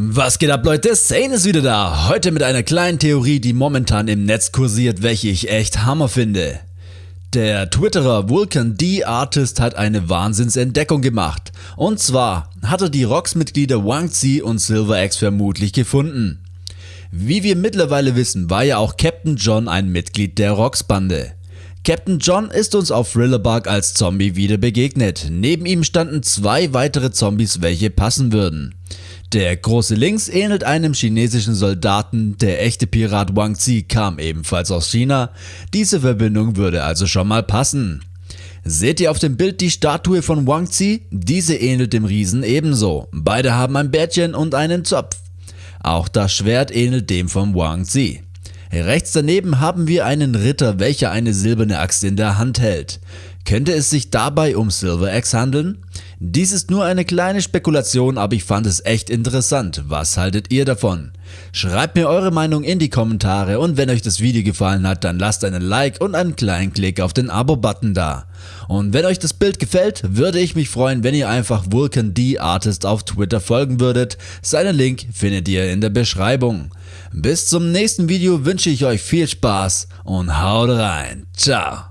Was geht ab Leute, Sane ist wieder da, heute mit einer kleinen Theorie, die momentan im Netz kursiert, welche ich echt Hammer finde. Der Twitterer Vulcan D Artist hat eine Wahnsinnsentdeckung gemacht. Und zwar hat er die Rocks-Mitglieder Wang Zi und Silver vermutlich gefunden. Wie wir mittlerweile wissen, war ja auch Captain John ein Mitglied der Rocks-Bande. Captain John ist uns auf Thrillerbug als Zombie wieder begegnet. Neben ihm standen zwei weitere Zombies, welche passen würden. Der große links ähnelt einem chinesischen Soldaten, der echte Pirat Wang Zi kam ebenfalls aus China, diese Verbindung würde also schon mal passen. Seht ihr auf dem Bild die Statue von Wang Zi? Diese ähnelt dem Riesen ebenso, beide haben ein Bärtchen und einen Zopf. Auch das Schwert ähnelt dem von Wang Zi. Rechts daneben haben wir einen Ritter, welcher eine silberne Axt in der Hand hält. Könnte es sich dabei um Silver Axe handeln? Dies ist nur eine kleine Spekulation, aber ich fand es echt interessant. Was haltet ihr davon? Schreibt mir eure Meinung in die Kommentare und wenn euch das Video gefallen hat, dann lasst einen Like und einen kleinen Klick auf den Abo-Button da. Und wenn euch das Bild gefällt, würde ich mich freuen, wenn ihr einfach Vulcan D Artist auf Twitter folgen würdet. Seinen Link findet ihr in der Beschreibung. Bis zum nächsten Video wünsche ich euch viel Spaß und haut rein. Ciao.